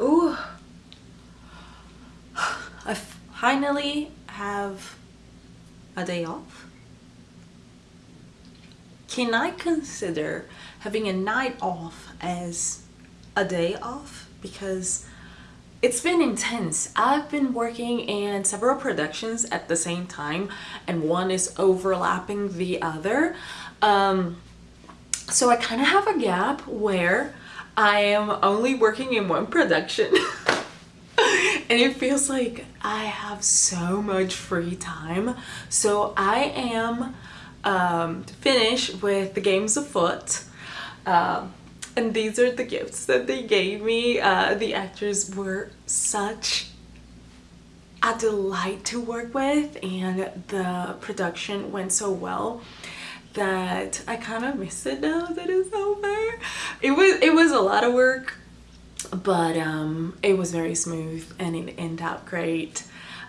Ooh. I finally have a day off. Can I consider having a night off as a day off? Because it's been intense. I've been working in several productions at the same time and one is overlapping the other. Um, so I kind of have a gap where I am only working in one production and it feels like I have so much free time. So I am um, finished with the games afoot. Um, and these are the gifts that they gave me. Uh, the actors were such a delight to work with and the production went so well that I kind of miss it now that it's over. It was it was a lot of work, but um, it was very smooth and it ended up great.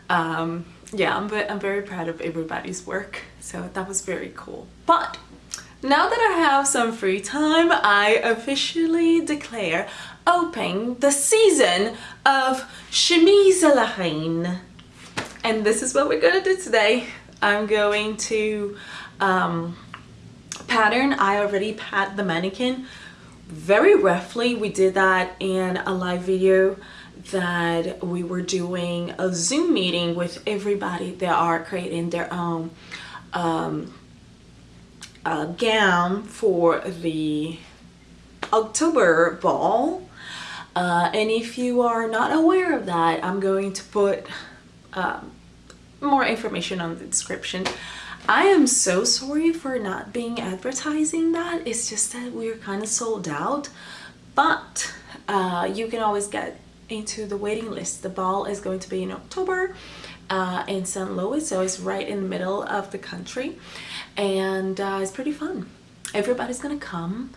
Um, yeah, I'm, I'm very proud of everybody's work, so that was very cool. But now that I have some free time, I officially declare open the season of Chemise la Reine. And this is what we're gonna do today. I'm going to um, pattern I already pat the mannequin. Very roughly we did that in a live video that we were doing a zoom meeting with everybody that are creating their own um, gown for the October ball. Uh, and if you are not aware of that I'm going to put um, more information on the description I am so sorry for not being advertising that. It's just that we're kind of sold out. But uh, you can always get into the waiting list. The ball is going to be in October uh, in St. Louis. So it's right in the middle of the country. And uh, it's pretty fun. Everybody's going to come.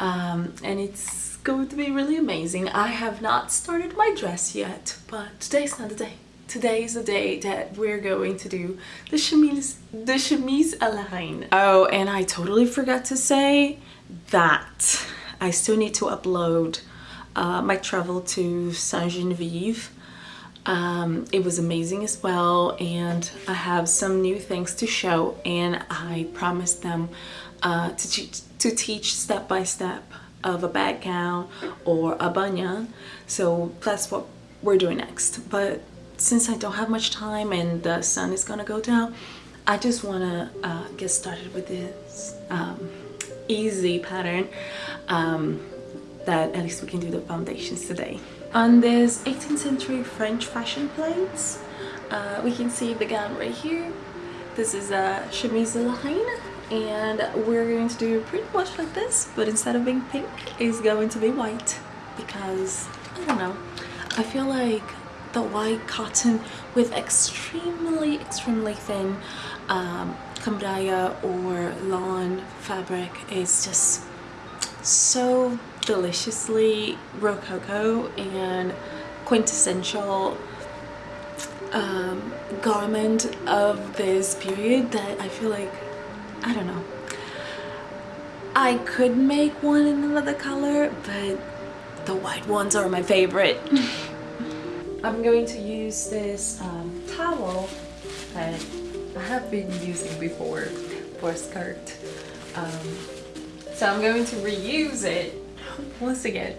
Um, and it's going to be really amazing. I have not started my dress yet. But today's not the day today is the day that we're going to do the chemise, the chemise à la reine. Oh, and I totally forgot to say that I still need to upload uh, my travel to Sainte Genevieve. Um, it was amazing as well and I have some new things to show and I promised them uh, to, to teach step by step of a bag gown or a banyan so that's what we're doing next but since I don't have much time and the sun is gonna go down I just want to uh, get started with this um, easy pattern um, that at least we can do the foundations today. On this 18th century French fashion plates uh, we can see the gown right here. This is a chemise reine and we're going to do pretty much like this but instead of being pink it's going to be white because I don't know I feel like the white cotton with extremely extremely thin um, or lawn fabric is just so deliciously rococo and quintessential um, garment of this period that I feel like I don't know. I could make one in another color but the white ones are my favorite I'm going to use this um, towel that I have been using before for a skirt. Um, so I'm going to reuse it once again,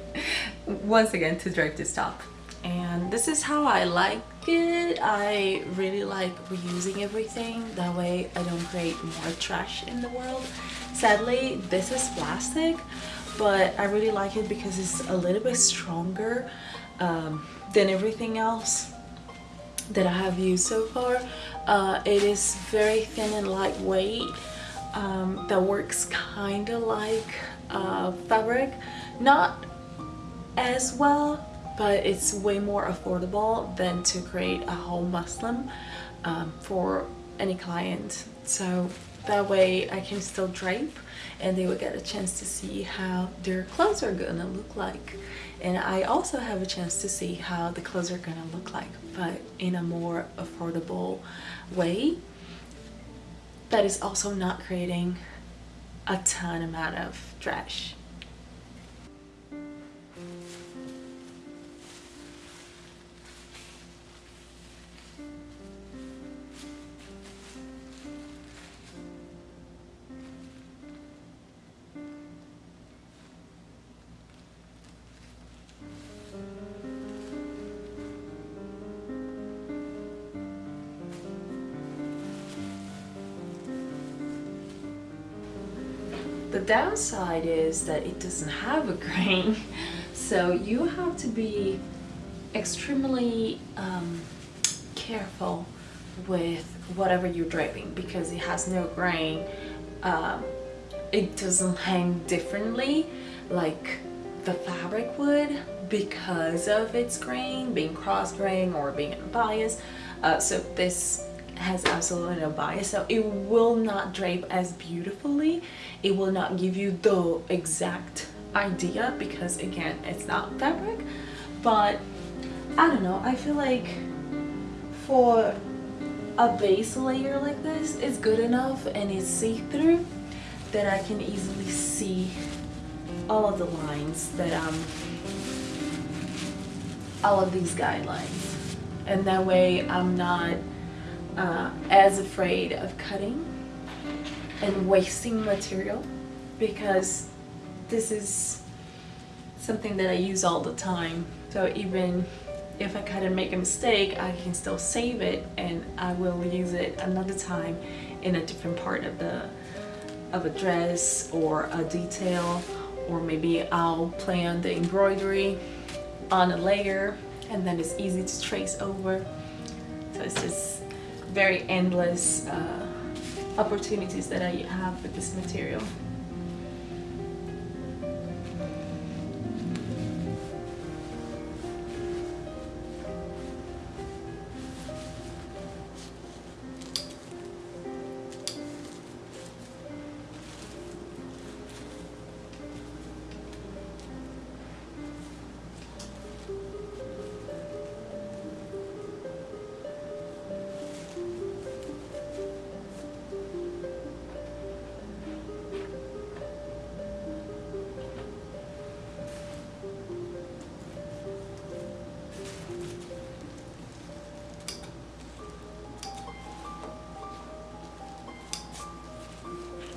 once again to drag this top. And this is how I like it. I really like reusing everything. That way I don't create more trash in the world. Sadly, this is plastic, but I really like it because it's a little bit stronger um, than everything else that I have used so far. Uh, it is very thin and lightweight. Um, that works kind of like uh, fabric. Not as well, but it's way more affordable than to create a whole muslin um, for any client. So that way I can still drape and they will get a chance to see how their clothes are gonna look like. And I also have a chance to see how the clothes are gonna look like but in a more affordable way. That is also not creating a ton amount of trash The downside is that it doesn't have a grain, so you have to be extremely um, careful with whatever you're draping because it has no grain. Um, it doesn't hang differently like the fabric would because of its grain, being cross grain or being unbiased. Uh, so this has absolutely no bias so it will not drape as beautifully. It will not give you the exact idea because again it's not fabric. But I don't know I feel like for a base layer like this it's good enough and it's see-through that I can easily see all of the lines that um all of these guidelines. And that way I'm not uh, as afraid of cutting and wasting material because this is something that I use all the time. So even if I cut and make a mistake I can still save it and I will use it another time in a different part of the of a dress or a detail or maybe I'll plan the embroidery on a layer and then it's easy to trace over. So it's just very endless uh, opportunities that I have with this material.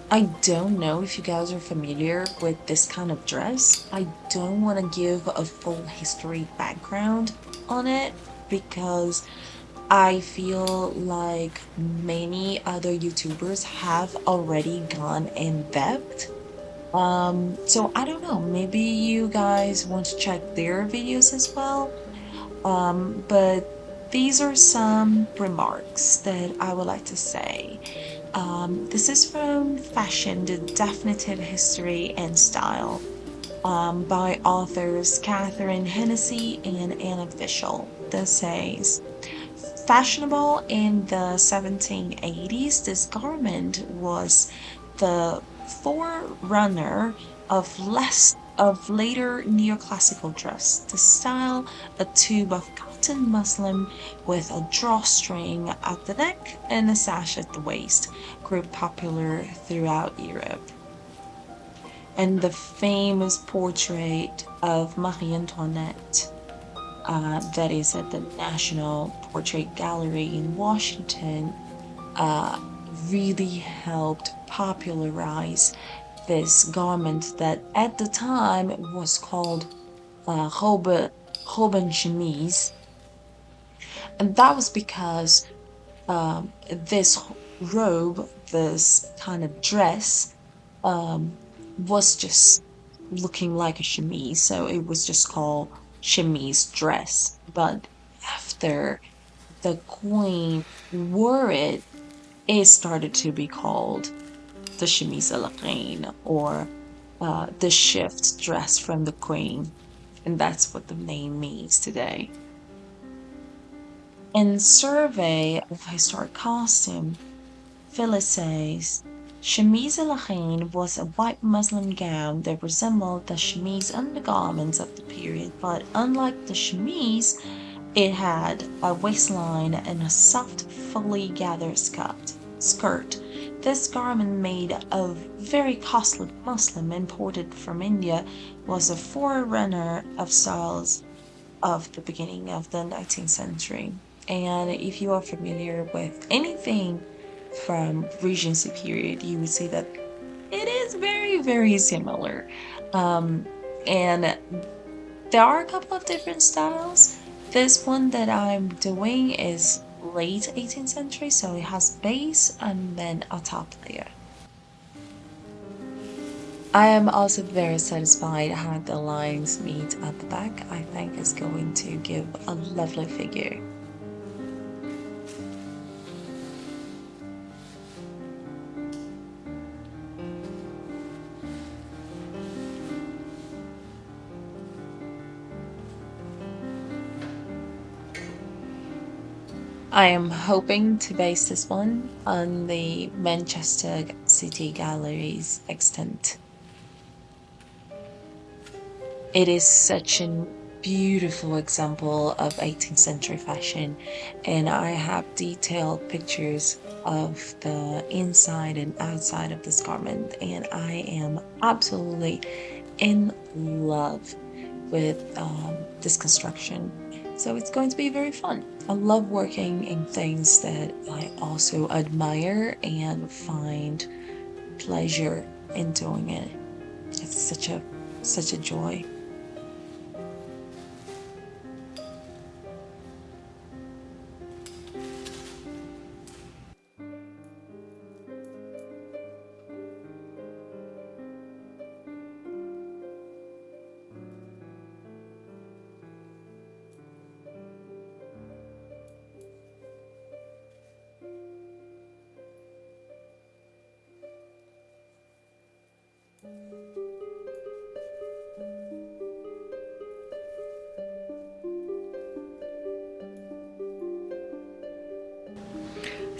I don't know if you guys are familiar with this kind of dress. I don't want to give a full history background on it because I feel like many other YouTubers have already gone in depth. Um, so I don't know, maybe you guys want to check their videos as well. Um, but these are some remarks that I would like to say. Um, this is from Fashion, The Definitive History and Style um, by authors Catherine Hennessy and Anna Fischel. This says, Fashionable in the 1780s, this garment was the forerunner of less of later neoclassical dress. The style, a tube of cotton muslin with a drawstring at the neck and a sash at the waist, grew popular throughout Europe. And the famous portrait of Marie Antoinette uh, that is at the National Portrait Gallery in Washington uh, really helped popularize this garment that at the time was called uh, robe, robe en chemise. And that was because um, this robe, this kind of dress, um, was just looking like a chemise. So it was just called chemise dress. But after the queen wore it, it started to be called the chemise à la reine or uh, the shift dress from the queen. And that's what the name means today. In Survey of Historic Costume, Phyllis says, Chemise à la reine was a white muslin gown that resembled the chemise undergarments of the period, but unlike the chemise, it had a waistline and a soft, fully gathered skirt. skirt. This garment made of very costly muslin imported from India was a forerunner of styles of the beginning of the 19th century. And if you are familiar with anything from Regency period, you would see that it is very, very similar. Um, and there are a couple of different styles. This one that I'm doing is late 18th century, so it has base and then a top layer. I am also very satisfied how the lines meet at the back. I think it's going to give a lovely figure. I am hoping to base this one on the Manchester City Gallery's extant. It is such a beautiful example of 18th century fashion and I have detailed pictures of the inside and outside of this garment and I am absolutely in love with um, this construction so it's going to be very fun. I love working in things that I also admire and find pleasure in doing it. It's such a such a joy.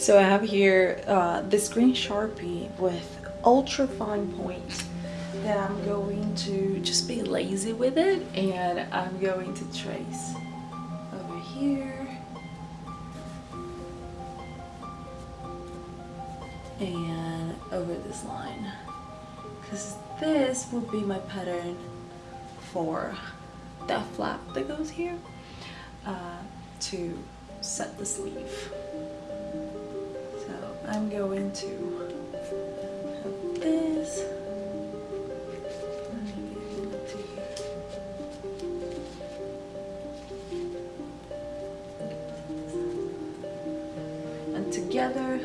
So I have here uh, this green Sharpie with ultra fine point that I'm going to just be lazy with it and I'm going to trace over here and over this line because this will be my pattern for that flap that goes here uh, to set the sleeve. I'm going to have this. And together,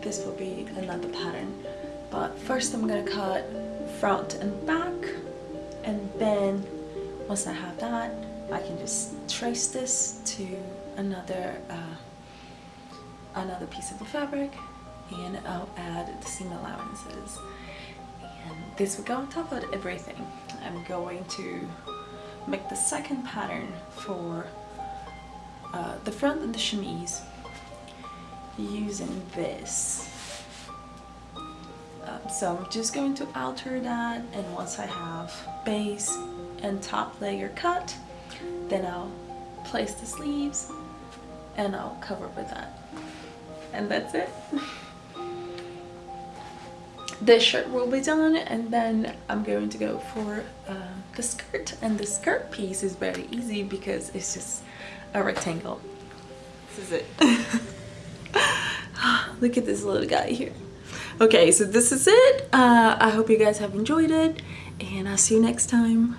this will be another pattern. But first I'm gonna cut front and back and then once I have that I can just trace this to another uh, another piece of the fabric and I'll add the seam allowances. And this will go on top of everything. I'm going to make the second pattern for uh, the front of the chemise using this. Um, so I'm just going to alter that and once I have base and top layer cut then I'll place the sleeves and I'll cover with that. And that's it the shirt will be done and then I'm going to go for uh, the skirt. And the skirt piece is very easy because it's just a rectangle. This is it. Look at this little guy here. Okay so this is it. Uh, I hope you guys have enjoyed it and I'll see you next time